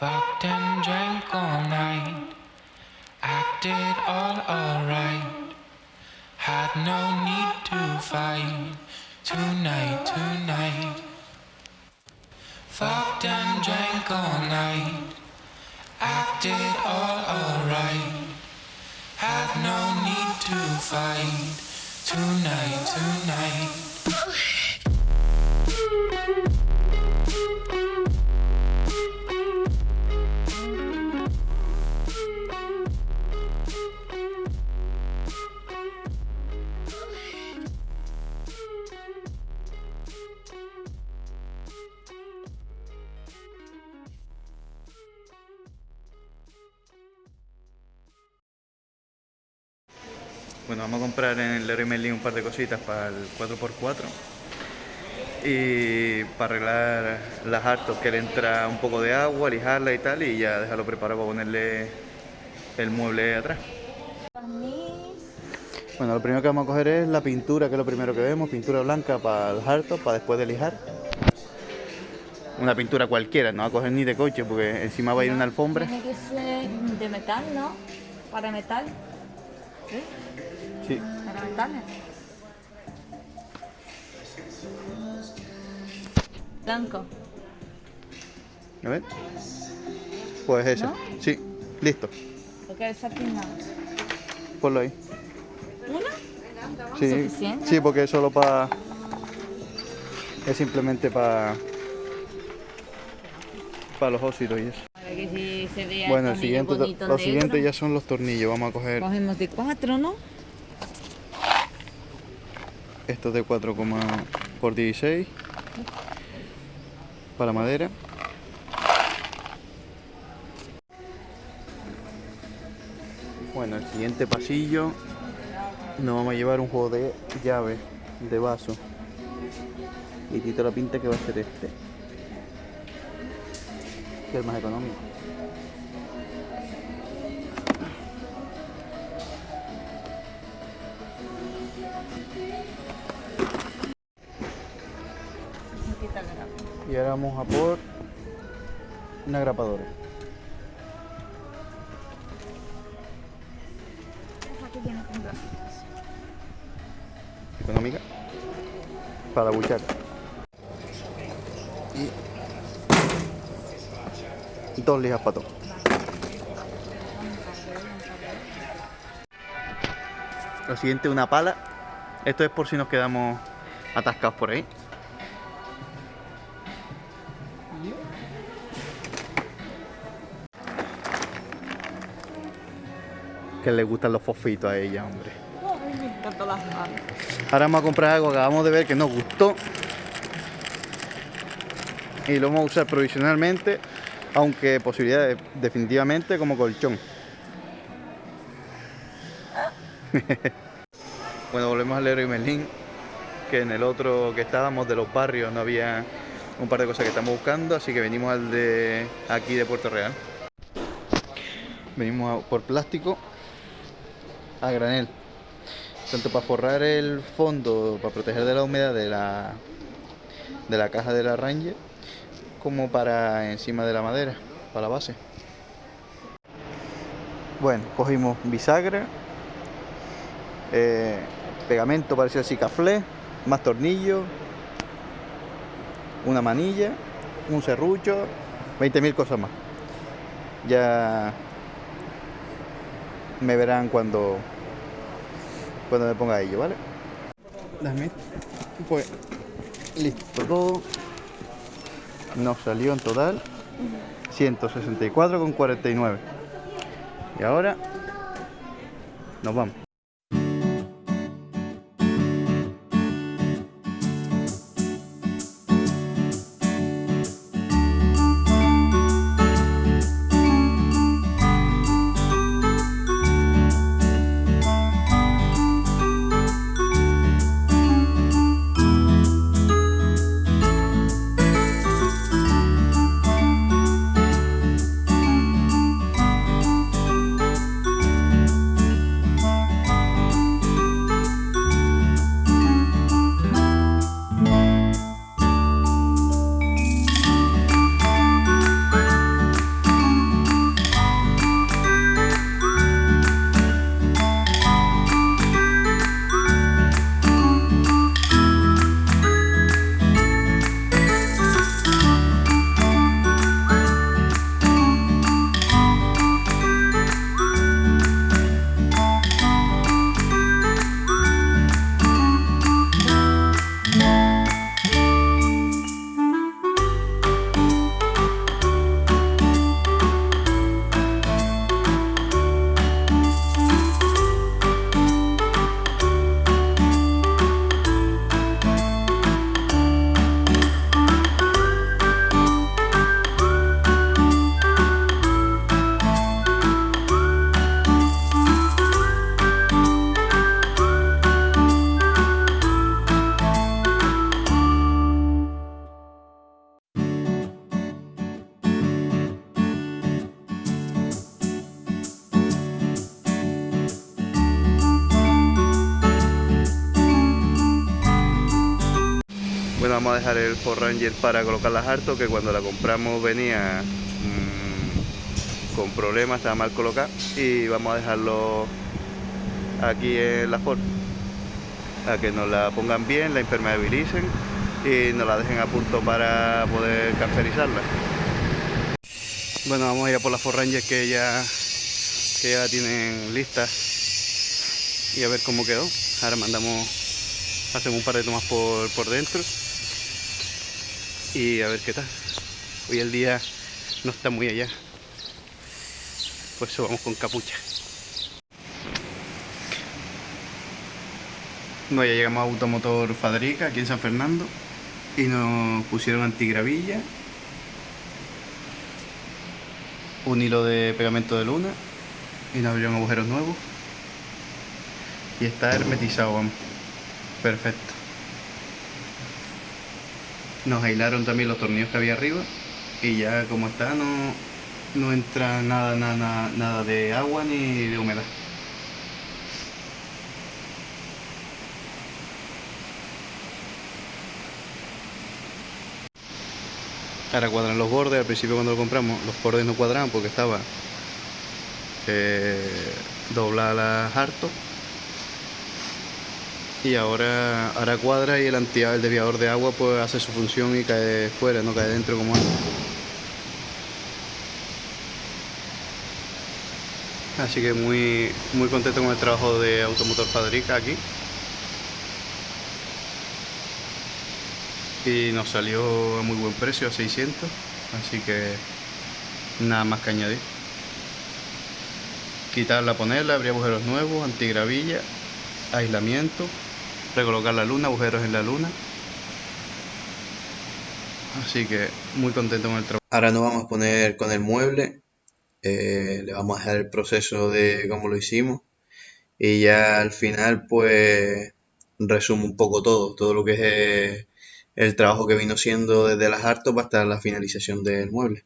Fucked and drank all night. Acted all alright. Had no need to fight. Tonight, tonight. Fucked and drank all night. Acted all alright. Had no need to fight. Tonight, tonight. Bueno, vamos a comprar en el Leroy Merlin un par de cositas para el 4x4 y para arreglar las hartos que le entra un poco de agua, lijarla y tal y ya dejarlo preparado para ponerle el mueble atrás. Bueno, lo primero que vamos a coger es la pintura, que es lo primero que vemos, pintura blanca para el harto, para después de lijar. Una pintura cualquiera, no va a coger ni de coche porque encima va a ir una alfombra. Tiene que ser de metal, ¿no? Para metal. ¿Sí? Blanco. A ver. Pues ese. ¿No? Sí, listo. Porque esa pinta. Ponlo ahí. ¿Una? Sí, ¿Suficiente? sí, porque es solo para. Es simplemente para. Para los óxidos y eso. Que si se vea Bueno, el el siguiente, lo siguiente ya son los tornillos. Vamos a coger Cogemos de cuatro, ¿no? Estos de 4, por 16 para madera. Bueno, el siguiente pasillo nos vamos a llevar un juego de llave, de vaso. Y Tito la pinta que va a ser este. Que es el más económico. Y ahora vamos a por una grapadora. Económica. Para la buchaca. Y dos lijas para todo. Lo siguiente, una pala. Esto es por si nos quedamos atascados por ahí. Que le gustan los fosfitos a ella, hombre. Ay, me encantan las manos. Ahora vamos a comprar algo que acabamos de ver que nos gustó. Y lo vamos a usar provisionalmente, aunque posibilidades definitivamente como colchón. bueno, volvemos al Leroy Merlin, que en el otro que estábamos de los barrios no había un par de cosas que estamos buscando, así que venimos al de aquí de Puerto Real. Venimos a- por plástico a granel tanto para forrar el fondo, para proteger de la humedad de la, de la caja de la Ranger, como para encima de la madera, para la base. Bueno, cogimos bisagra, eh, pegamento parecido así caflé, más tornillos, una manilla, un serrucho, 20.000 cosas más. Ya me verán cuando cuando me ponga ello, ¿vale? Dame. Pues listo todo. Nos salió en total 164,49. Y ahora nos vamos. Vamos a dejar el Ford Ranger para colocar las hartos que cuando la compramos venía mm, con problemas, estaba mal colocada y vamos a dejarlo aquí en la Ford a que nos la pongan bien, la impermeabilicen y nos la dejen a punto para poder caracterizarla. Bueno, vamos a ir a por las Ford Ranger que ya, que ya tienen listas y a ver cómo quedó. Ahora mandamos, hacemos un par de tomas por, por dentro y a ver qué tal. Hoy el día no está muy allá, pues eso vamos con capucha. Bueno, ya llegamos a Automotor Fadrica, aquí en San Fernando, y nos pusieron antigravilla, un hilo de pegamento de luna, y nos abrieron agujeros nuevos. Y está hermetizado, vamos. Perfecto. Nos aislaron también los tornillos que había arriba, y ya como está no, no entra nada, nada, nada de agua ni de humedad. Ahora cuadran los bordes, al principio cuando lo compramos los bordes no cuadraban porque estaba eh, doblada las hartos y ahora, ahora cuadra y el antiado, el desviador de agua pues hace su función y cae fuera, no cae dentro como antes. Así que muy, muy contento con el trabajo de Automotor Fadrica aquí. y nos salió a muy buen precio, a 600, así que nada más que añadir. Quitarla, ponerla, abrir agujeros nuevos, antigravilla, aislamiento, recolocar la luna, agujeros en la luna. Así que muy contento con el trabajo. Ahora nos vamos a poner con el mueble, eh, le vamos a dejar el proceso de cómo lo hicimos y ya al final pues resumo un poco todo, todo lo que es... Eh, el trabajo que vino siendo desde las hartos hasta la finalización del mueble.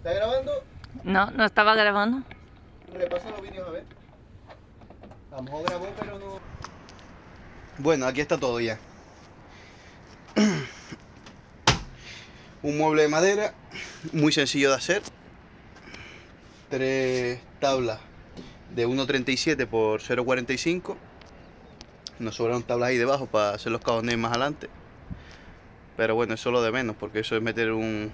¿Está grabando? No, no estaba grabando. Repasa los vídeos a ver. A lo mejor grabó, pero no. Bueno, aquí está todo ya. Un mueble de madera, muy sencillo de hacer. Tres tablas de 1.37 por 0.45. Nos sobraron tablas ahí debajo para hacer los cajones más adelante. Pero bueno, eso es lo de menos, porque eso es meter un,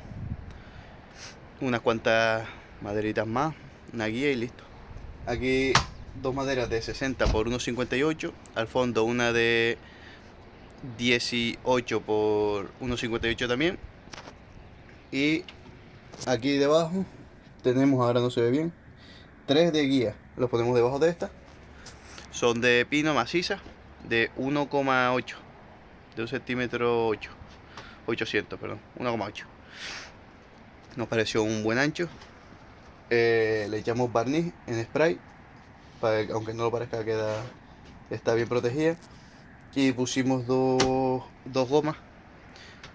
unas cuantas maderitas más, una guía y listo. Aquí dos maderas de 60 por 1,58. Al fondo una de 18 por 1,58 también. Y aquí debajo tenemos, ahora no se ve bien, tres de guía. Los ponemos debajo de esta. Son de pino maciza de 1,8. De un centímetro 8. 800, perdón. 1,8. Nos pareció un buen ancho. Eh, le echamos barniz en spray. Para que, aunque no lo parezca, queda, está bien protegida. Y pusimos dos, dos gomas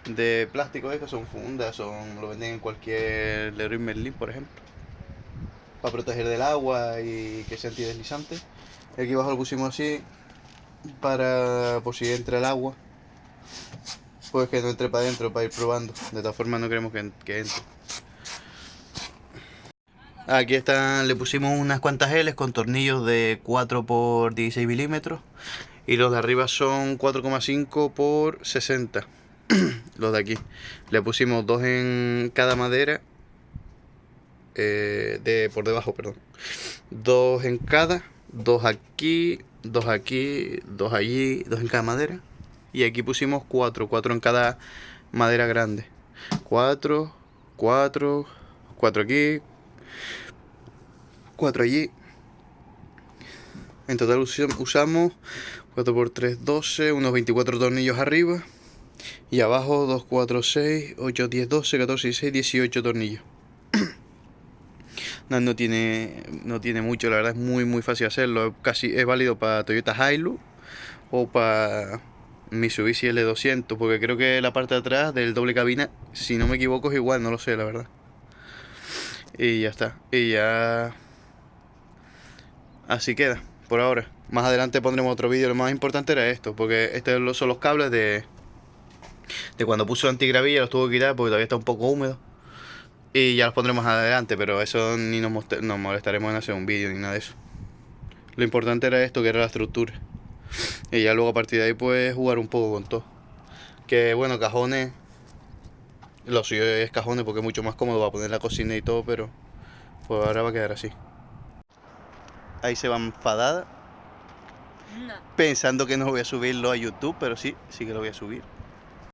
de plástico, que son fundas, son, lo venden en cualquier Leroy Merlin, por ejemplo. Para proteger del agua y que sea antideslizante. Aquí abajo lo pusimos así para por si entra el agua pues que no entre para adentro para ir probando. De todas formas no queremos que, entre. Aquí están le pusimos unas cuantas L's con tornillos de 4 por 16 milímetros. Y los de arriba son 4,5 por 60 los de aquí. Le pusimos dos en cada madera eh, de por debajo perdón. Dos en cada dos aquí dos aquí, dos allí, dos en cada madera. Y aquí pusimos cuatro, cuatro en cada madera grande. Cuatro, cuatro, cuatro aquí, cuatro allí. En total usamos 4 por 3, 12, unos 24 tornillos arriba. Y abajo 2, 4, 6, 8, 10, 12, 14, 16, 18 tornillos. No, no, tiene, no tiene mucho, la verdad es muy muy fácil hacerlo. Casi es válido para Toyota Hilux o para Mitsubishi L200, porque creo que la parte de atrás del doble cabina, si no me equivoco, es igual, no lo sé, la verdad. Y ya está. Y ya... Así queda, por ahora. Más adelante pondremos otro vídeo. Lo más importante era esto, porque estos son los cables de... De cuando puso antigravilla, los tuvo que quitar porque todavía está un poco húmedo. Y ya los pondremos adelante, pero eso ni nos, nos molestaremos en hacer un vídeo ni nada de eso. Lo importante era esto, que era la estructura. Y ya luego a partir de ahí pues jugar un poco con todo. Que bueno, cajones... Lo suyo es cajones porque es mucho más cómodo para poner la cocina y todo, pero... Pues ahora va a quedar así. Ahí se va enfadada. No. Pensando que no voy a subirlo a YouTube, pero sí, sí que lo voy a subir.